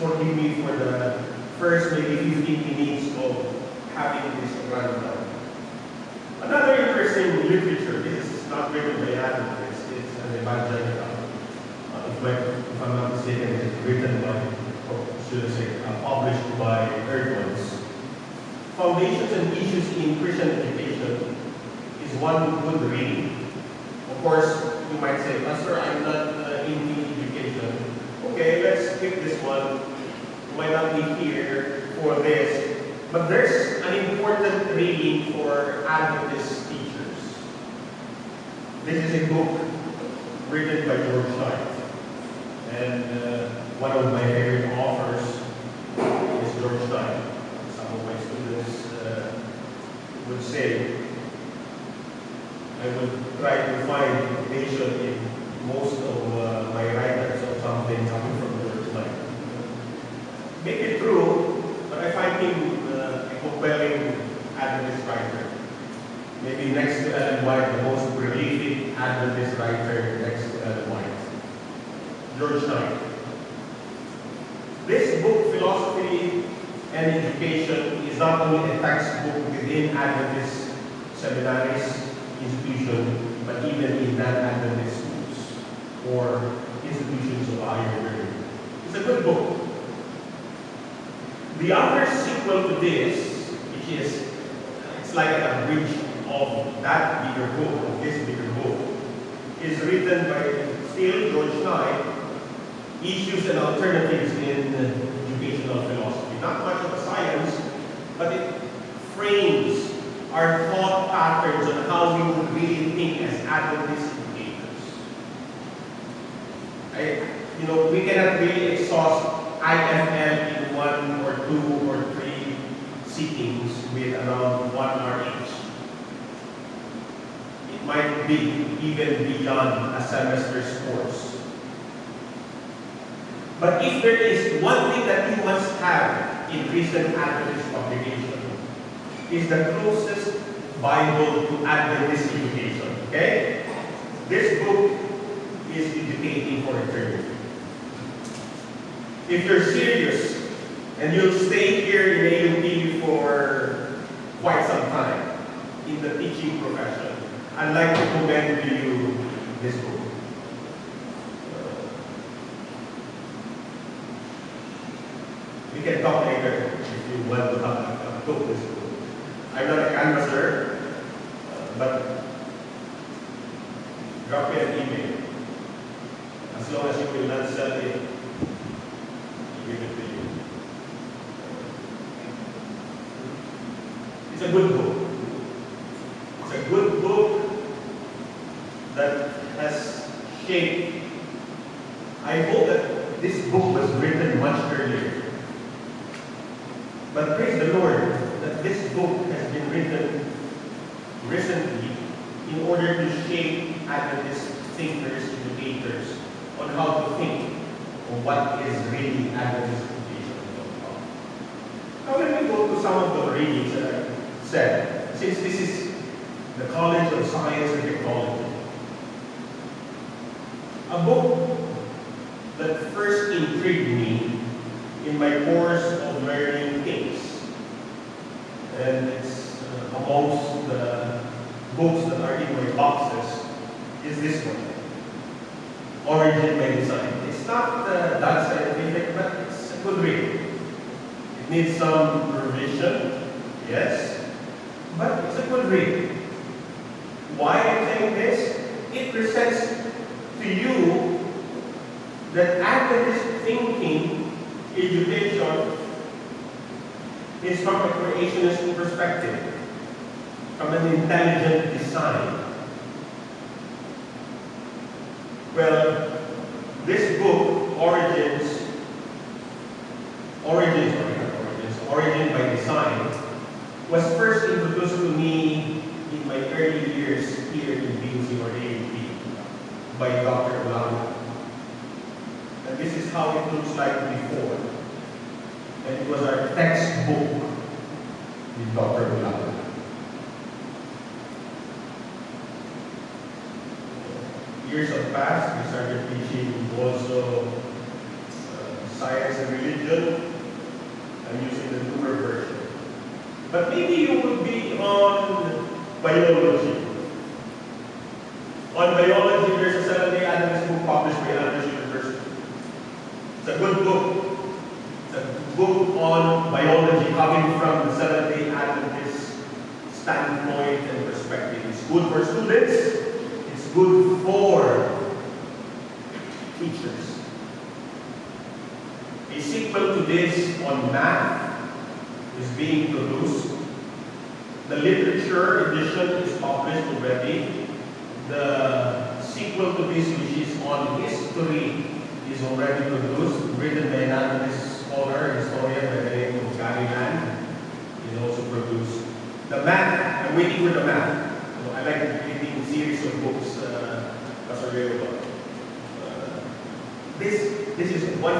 forgive me for the first maybe 15 minutes of having this rundown. Another interesting literature, this is not written by Adventists, it's an evangelical. Uh, if, my, if I'm not mistaken, it's written by, or should I say, uh, published by Eerdmans. Foundations and Issues in Christian Education is one good reading. Of course, you might say, Pastor, I'm not uh, into education. Okay, let's skip this one. Might not be here for this. But there's an important reading for Adventist teachers. This is a book written by George Knight. And uh, one of my favorite authors is George Knight. Some of my students uh, would say I would try to find information in most of uh, my writers or something coming from George Knight. Maybe true, but I find him uh, a compelling Adventist writer. Maybe next to Ellen White, the most prolific Adventist writer next to Ellen White. This book, Philosophy and Education, is not only a textbook within Adventist seminaries, institution, but even in non-Adventist schools or institutions of higher learning. It's a good book. The other sequel to this, which is, it's like a bridge of that bigger book, of this bigger book, is written by Issues and Alternatives in Educational Philosophy. Not much of a science, but it frames our thought patterns on how we would really think as educators. I, you know, we cannot really exhaust IFM in one or two or three sittings with around one hour each. It might be even beyond a semester's course. But if there is one thing that you must have in recent Adventist publication, is the closest Bible to Adventist education. Okay? This book is educating for eternity. If you're serious and you'll stay here in AUP for quite some time in the teaching profession, I'd like to commend to you this book. We can talk later if you want to have a, book this book. I'm not a canvasser, uh, but drop me an email. As long as you will not sell it, give it to you. It's a good book. It's a good book that has shaped. I hope that this book was written much earlier. But praise the Lord that this book has been written recently in order to shape Adventist thinkers, educators, on how to think of what is really Adventist education. Now let me go to some of the readings that I said, since this is the College of Science and Technology. A book that first intrigued me in my course of learning and it's uh, amongst the books that are in my boxes is this one, Origin by Design. It's not uh, that scientific, but it's a good read. It needs some revision, yes, but it's a good read. Why I'm this? It presents to you that Adventist thinking, education, is from a creationist perspective, from an intelligent design. Well, this book, Origins, Origins, Origins, Origin by Design, was first introduced to me in my early years here in PUC or AUP by Dr. Olano. And this is how it looks like before. And it was our textbook with Dr. Olano. Years have passed, we started teaching also uh, science and religion. I'm using the newer version. But maybe you would be on biology. On biology, there's a Seventh-day Adventist book published by Andrews University. It's a good book. Book on biology coming from the Seventh-day Adventist standpoint and perspective. It's good for students. It's good for teachers. A sequel to this on math is being produced. The literature edition is published already. The sequel to this, which is on history, is already produced, written by an scholar, historian by the name of Gary Land, is also produced. The math, I'm waiting for the math. So I like reading series of books uh, as available. Uh, this, this is one